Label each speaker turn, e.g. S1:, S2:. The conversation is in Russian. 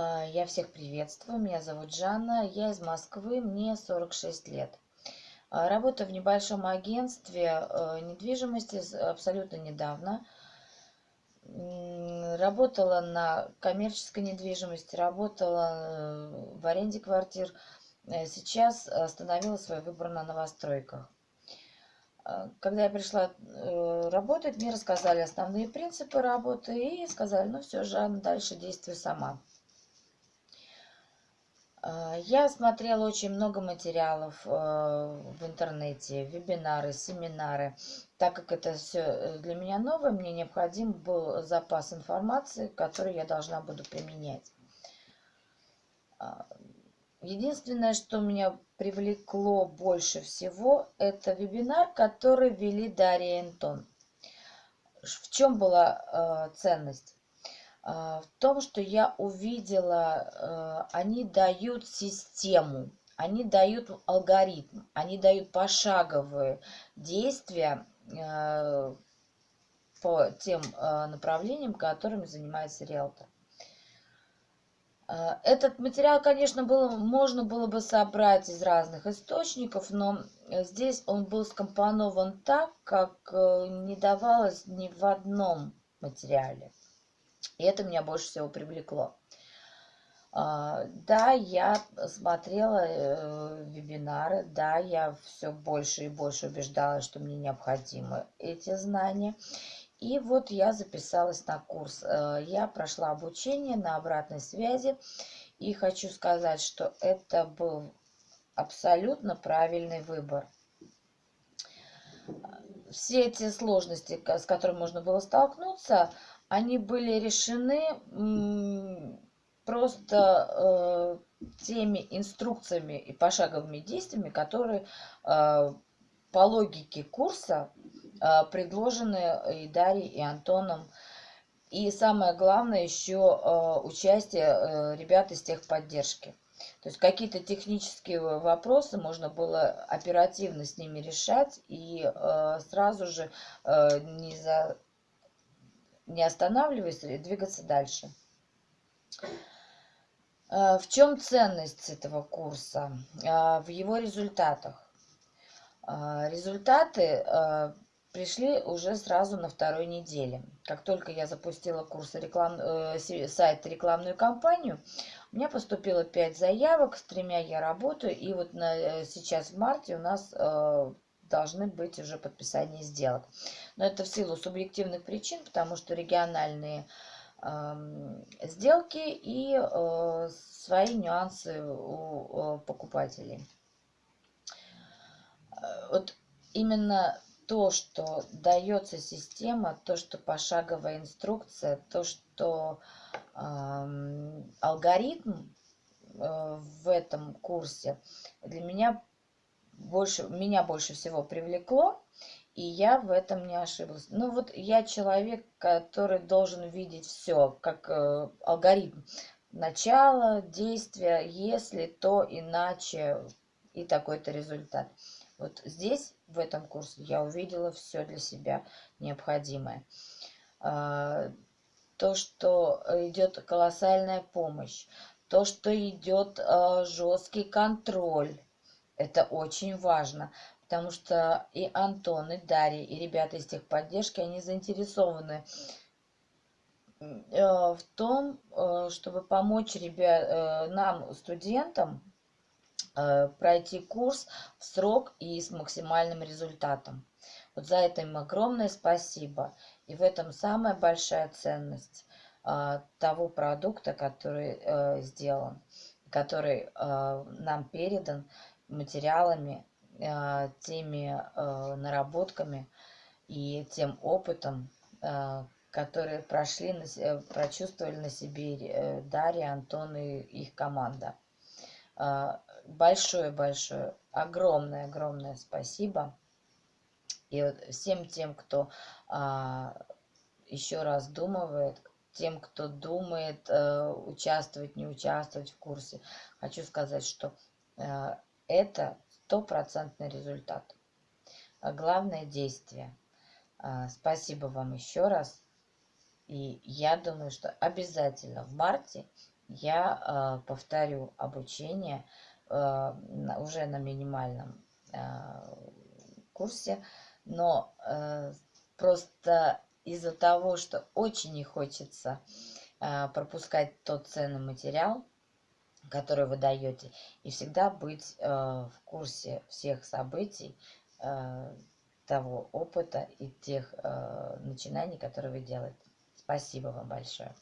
S1: А, я всех приветствую. Меня зовут Жанна. Я из Москвы. Мне 46 лет. А, работаю в небольшом агентстве э, недвижимости абсолютно недавно. Работала на коммерческой недвижимости, работала э, в аренде квартир. Э, сейчас остановила свой выбор на новостройках. А, когда я пришла работать, мне рассказали основные принципы работы и сказали, ну все, Жанна, дальше действуй сама. А, я смотрела очень много материалов э, в интернете, вебинары, семинары. Так как это все э, для меня новое, мне необходим был запас информации, который я должна буду применять. А, единственное, что меня привлекло больше всего, это вебинар, который вели Дарья и Антон. В чем была э, ценность? А, в том, что я увидела, э, они дают систему, они дают алгоритм, они дают пошаговые действия э, по тем э, направлениям, которыми занимается риэлтор. Этот материал, конечно, было, можно было бы собрать из разных источников, но здесь он был скомпонован так, как не давалось ни в одном материале. И это меня больше всего привлекло. А, да, я смотрела э, вебинары, да, я все больше и больше убеждалась, что мне необходимы эти знания. И вот я записалась на курс. Э, я прошла обучение на обратной связи. И хочу сказать, что это был абсолютно правильный выбор. Все эти сложности, с которыми можно было столкнуться, они были решены просто э, теми инструкциями и пошаговыми действиями, которые э, по логике курса э, предложены и Дарьей, и Антоном. И самое главное еще участие ребят из техподдержки. То есть какие-то технические вопросы можно было оперативно с ними решать и сразу же не за не останавливаясь, двигаться дальше. Э, в чем ценность этого курса? Э, в его результатах. Э, результаты пришли уже сразу на второй неделе. Как только я запустила курс реклам, сайт рекламную кампанию, у меня поступило 5 заявок, с тремя я работаю, и вот на, сейчас в марте у нас должны быть уже подписания сделок. Но это в силу субъективных причин, потому что региональные э, сделки и э, свои нюансы у э, покупателей. Вот именно то, что дается система, то, что пошаговая инструкция, то, что э, алгоритм э, в этом курсе для меня больше, меня больше всего привлекло, и я в этом не ошиблась. Ну вот я человек, который должен видеть все, как э, алгоритм. Начало, действия, если, то, иначе и такой-то результат. Вот здесь, в этом курсе, я увидела все для себя необходимое. А, то, что идет колоссальная помощь, то, что идет а, жесткий контроль, это очень важно, потому что и Антон, и Дарья, и ребята из техподдержки, они заинтересованы э, в том, э, чтобы помочь ребят, э, нам, студентам, пройти курс в срок и с максимальным результатом. Вот за это им огромное спасибо. И в этом самая большая ценность того продукта, который сделан, который нам передан материалами, э, теми э, наработками и тем опытом, э, которые прошли, прочувствовали на себе Дарья, Антон и их команда. Большое-большое, огромное-огромное спасибо. И вот всем тем, кто еще раз думает, тем, кто думает участвовать, не участвовать в курсе, хочу сказать, что это стопроцентный результат. А главное действие. А, спасибо вам еще раз. И я думаю, что обязательно в марте я повторю обучение уже на минимальном курсе, но просто из-за того, что очень не хочется пропускать тот ценный материал, который вы даете, и всегда быть в курсе всех событий, того опыта и тех начинаний, которые вы делаете. Спасибо вам большое.